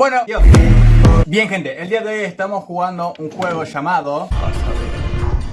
Bueno, Dios. Bien gente, el día de hoy estamos jugando un juego llamado...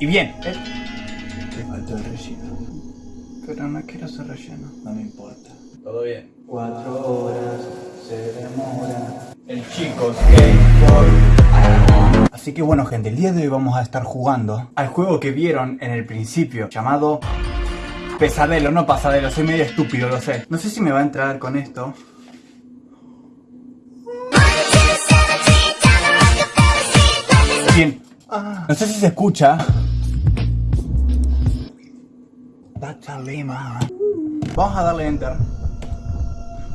Y bien, el... Te falta el relleno. Pero no quiero ser relleno. No me importa. Todo bien. Cuatro horas se demora. El chico skateboard. Así que bueno gente, el día de hoy vamos a estar jugando al juego que vieron en el principio, llamado Pesadelo, no Pasadelo, soy medio estúpido, lo sé. No sé si me va a entrar con esto. Bien, no sé si se escucha. Lima. Vamos a darle enter.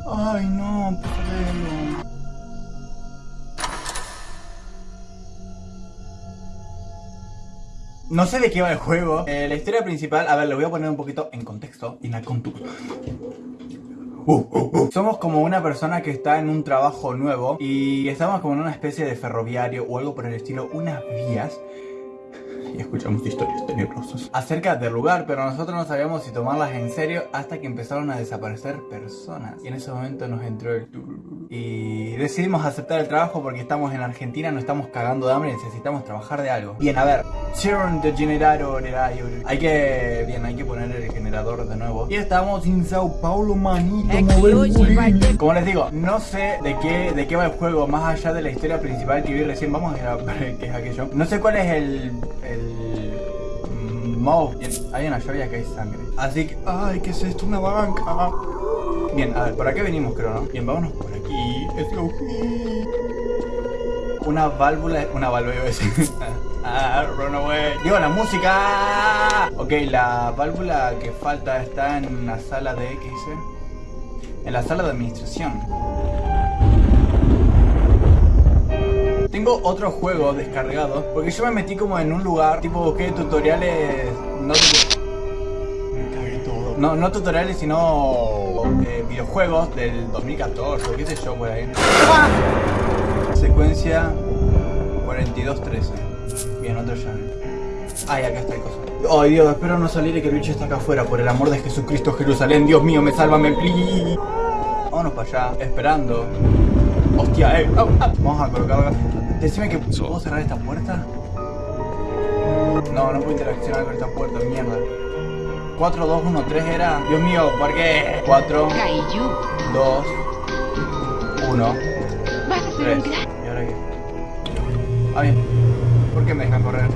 Ay no, pesadelo. No sé de qué va el juego. Eh, la historia principal, a ver, lo voy a poner un poquito en contexto. In a context. Somos como una persona que está en un trabajo nuevo y estamos como en una especie de ferroviario o algo por el estilo, unas vías y escuchamos historias tenebrosas acerca del lugar, pero nosotros no sabíamos si tomarlas en serio hasta que empezaron a desaparecer personas. Y en ese momento nos entró el y decidimos aceptar el trabajo porque estamos en Argentina, no estamos cagando de hambre, necesitamos trabajar de algo. Bien, a ver, hay que, bien, hay que poner el generador de nuevo. Y estamos en Sao Paulo, manito, Como les digo, no sé de qué, de qué va el juego, más allá de la historia principal que vi recién, vamos a ver qué es aquello. No sé cuál es el el mouse. hay una lluvia que hay sangre. Así que, ay, ¿qué es esto? Una banca. Bien, a ver, por aquí venimos, creo, ¿no? Bien, vámonos por aquí. Let's go. Una válvula, una válvula, ah, run away. Digo, la música. Ok, la válvula que falta está en la sala de, ¿qué dice? En la sala de administración. Tengo otro juego descargado porque yo me metí como en un lugar tipo busqué tutoriales no no, no tutoriales sino eh, videojuegos del 2014 qué sé yo por ahí. ¡Ah! secuencia 4213 bien otro llave ay acá está el cosa Ay Dios, espero no salir y que el bicho está acá afuera Por el amor de Jesucristo Jerusalén Dios mío, me sálvame, please. Vámonos para allá, esperando Hostia, eh Vamos a colocar Decime que puedo cerrar esta puerta. No, no puedo interaccionar con esta puerta, mierda. 4, 2, 1, 3 era. Dios mío, ¿por qué? 4, 2, 1, 3. ¿Y ahora qué? Ah, bien. ¿Por qué me dejan correr?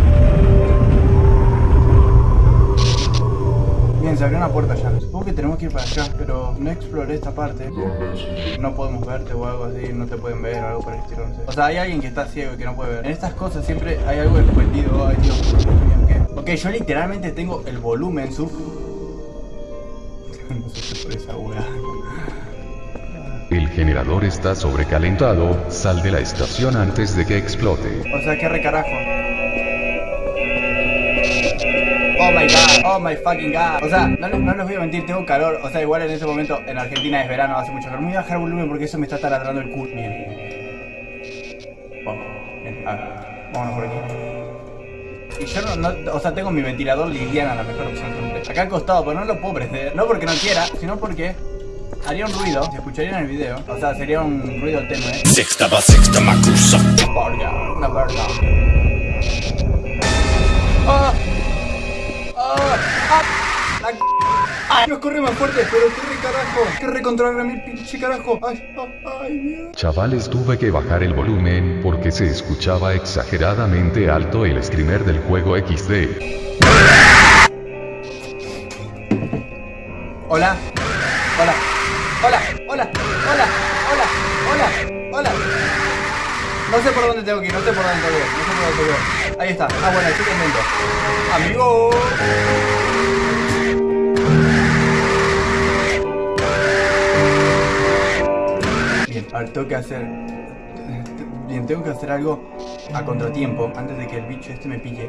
Se abrió una puerta ya. Supongo que tenemos que ir para allá, pero no exploré esta parte. No podemos verte o algo así, no te pueden ver o algo por el estilo, no sé. O sea, hay alguien que está ciego y que no puede ver. En estas cosas siempre hay algo escondido. Ay, Dios, ¿qué? Ok, yo literalmente tengo el volumen sub... no sé por esa hueá. El generador está sobrecalentado, sal de la estación antes de que explote. O sea, qué recarajo. Oh my god, oh my fucking god O sea, no, no, les voy a mentir, tengo calor O sea, igual en ese momento en Argentina es verano, hace mucho calor Me voy a bajar el volumen porque eso me está taladrando el culo Bien Vamos, bien, a ver, vámonos por aquí y yo no, no, o sea, tengo mi ventilador Liliana, la mejor opción siempre. Acá al costado, pero no lo puedo prender. No porque no quiera, sino porque haría un ruido, se escucharía en el video. O sea, sería un ruido tenue. Sexta va sexta macusa. Una verga. ¡Ay! Nos corre más fuerte, pero qué re carajo. Qué recontrolar mi pinche carajo. Ay, ay, Chavales, tuve que bajar el volumen porque se escuchaba exageradamente alto el screamer del juego XD. Hola. Hola. Hola. Hola. Hola. Hola. Hola. Hola. No sé por dónde tengo que ir, no sé por dónde tengo que ir, no sé por dónde tengo que ir. Ahí está. Ah, bueno, estoy contento. Amigo. A ver, tengo que hacer... Bien, tengo que hacer algo a contratiempo antes de que el bicho este me pille.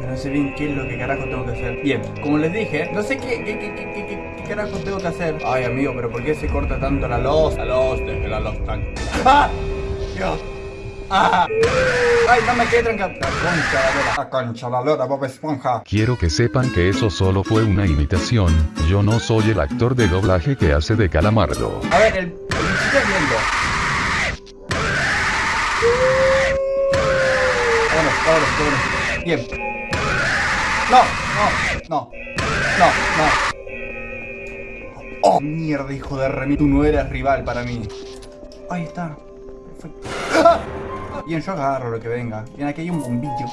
Pero no sé bien qué es lo que carajo tengo que hacer. Bien, como les dije, no sé qué, qué, qué, qué, qué carajo tengo que hacer. Ay, amigo, pero ¿por qué se corta tanto la luz? La luz, desde la luz tan... ¡Ah! Dios. ¡Ah! ¡Ay, no me quedé trancado! La concha la lora. La concha la lora, Bob Esponja. Quiero que sepan que eso solo fue una imitación, yo no soy el actor de doblaje que hace de Calamardo. A ver, el, es lindo. Vámonos, vámonos, vámonos. Bien. No, no, no. No, no. Oh, mierda, hijo de remi. Tú no eres rival para mí. Ahí está. Perfecto. ¡Ah! Bien, yo agarro lo que venga. Bien, aquí hay un bombillo.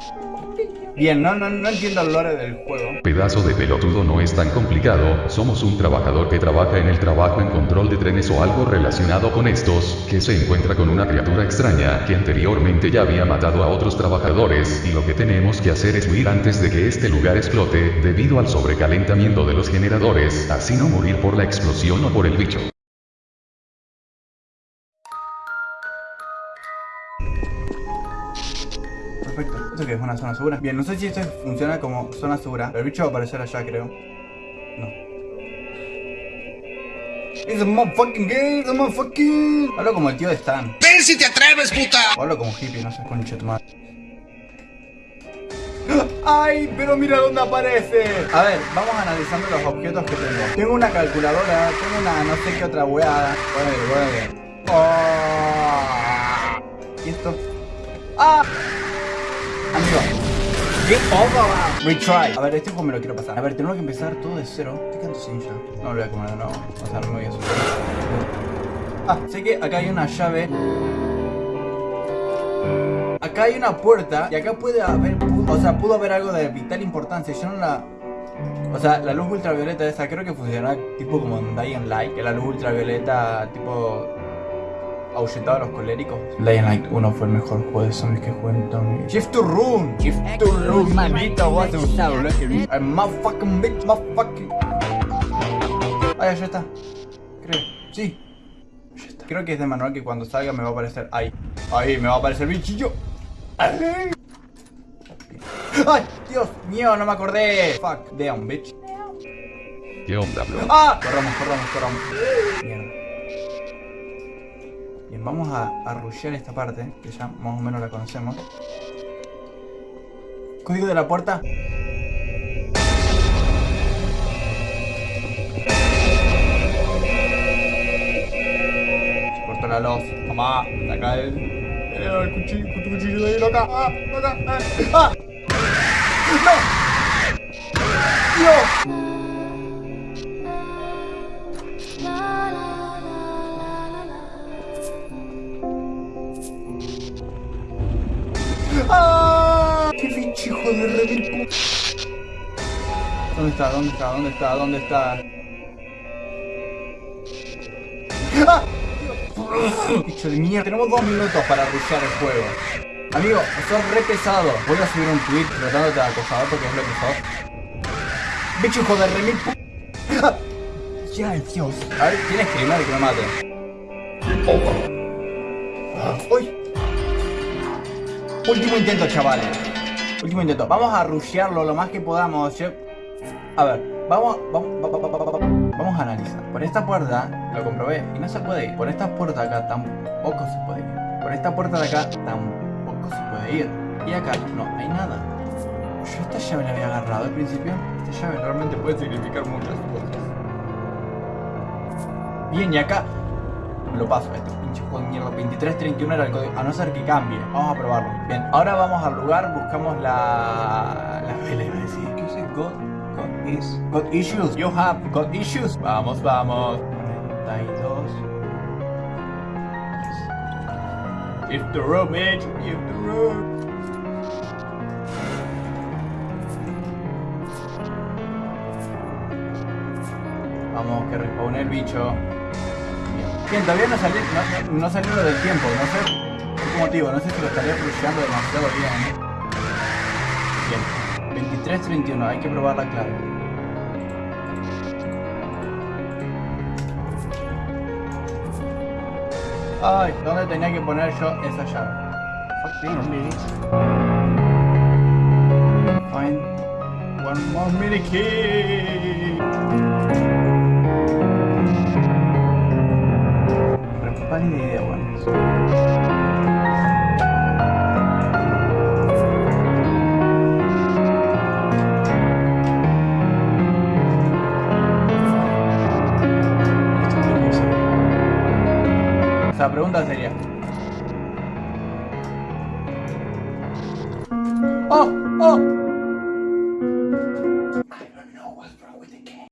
Bien, no, no, no entiendo el lore del juego. Pedazo de pelotudo no es tan complicado, somos un trabajador que trabaja en el trabajo en control de trenes o algo relacionado con estos, que se encuentra con una criatura extraña que anteriormente ya había matado a otros trabajadores, y lo que tenemos que hacer es huir antes de que este lugar explote, debido al sobrecalentamiento de los generadores, así no morir por la explosión o por el bicho. Perfecto. ¿Esto qué es? ¿Una zona segura? Bien, no sé si esto funciona como zona segura. Pero el bicho va a aparecer allá, creo. No. It's a motherfucking game, it's a motherfucking... Hablo como el tío de Stan. ¡Ven si te atreves, puta! O hablo como hippie, no sé, concha tu madre. ¡Ay! Pero mira dónde aparece. A ver, vamos analizando los objetos que tengo. Tengo una calculadora, tengo una no sé qué otra weada. Bueno. Oh. ¿Y esto? ¡Ah! Amigo. Get over Retry. A ver, este juego me lo quiero pasar. A ver, tenemos que empezar todo de cero. ¿Qué canto sin ya? No lo voy a comer de nuevo. O sea, no me voy a asustar. Ah, sé que acá hay una llave. Acá hay una puerta y acá puede haber, o sea, pudo haber algo de vital importancia. Yo no la, o sea, la luz ultravioleta esa creo que funciona tipo como en Dying Light, que la luz ultravioleta tipo ahuyentaba a los coléricos. Dying Light 1 fue el mejor juego de zombies que jugué en toda mi vida. Shift to Rune, Shift to Rune, manito, vas a usarlo. I'm motherfucking bitch, motherfucking. Ah, ya está. Creo, sí. Ya está. Creo que es de manual que cuando salga me va a aparecer ahí. Ahí me va a aparecer el bichillo. ¡Ay! ¡Ay! ¡Dios mío! No me acordé. Fuck. Damn, bitch. ¿Qué onda, bro? ¡Ah! Corramos, corramos, corramos. Mierda. Bien, vamos a, a rushear esta parte, que ya más o menos la conocemos. Código de la puerta. Se cortó la luz. Mamá, saca el, el cuchillo, de ahí, loca. ¡Ah! ¡Loca! ¡Ah! ¿Dónde está? ¿Dónde está? ¿Dónde está? ¡Ah! De mierda. Tenemos dos minutos para rushear el juego. Amigo, sos re pesado. Voy a subir un tweet tratándote de acosador porque es lo que sos. Bicho hijo de remil ¡Ah! Ya, Dios. A ver, ¿quién es criminal que me mate? ¡Uy! Último intento, chavales. Último intento. Vamos a rushearlo lo más que podamos. Yo- A ver, vamos, vamos, va- va- va- va- va- vamos a analizar. Por esta puerta lo comprobé y no se puede ir. Por esta puerta de acá tampoco se puede ir. Por esta puerta de acá tampoco se puede ir. Y acá no hay nada. Yo esta llave la había agarrado al principio. Esta llave realmente puede significar muchas cosas. Bien, y acá lo paso, este pinche juego de mierda. 2331 era el código. A no ser que cambie. Vamos a probarlo. Bien, ahora vamos al lugar, buscamos la. La vela iba a decir. ¿Qué dice? God. God is. God issues. You have God issues. Vamos, vamos. 42. If the room, bitch. If the room. Vamos, que respawne el bicho. Bien. Todavía no salió, no, no salió lo del tiempo, no sé por qué motivo, no sé si lo estaría rusheando demasiado bien. Bien, 23.31, hay que probar la clave. Ay, ¿dónde tenía que poner yo esa llave? Fuck me, minute. Find one more mini key. Re pálida idea, bueno. Pregunta sería...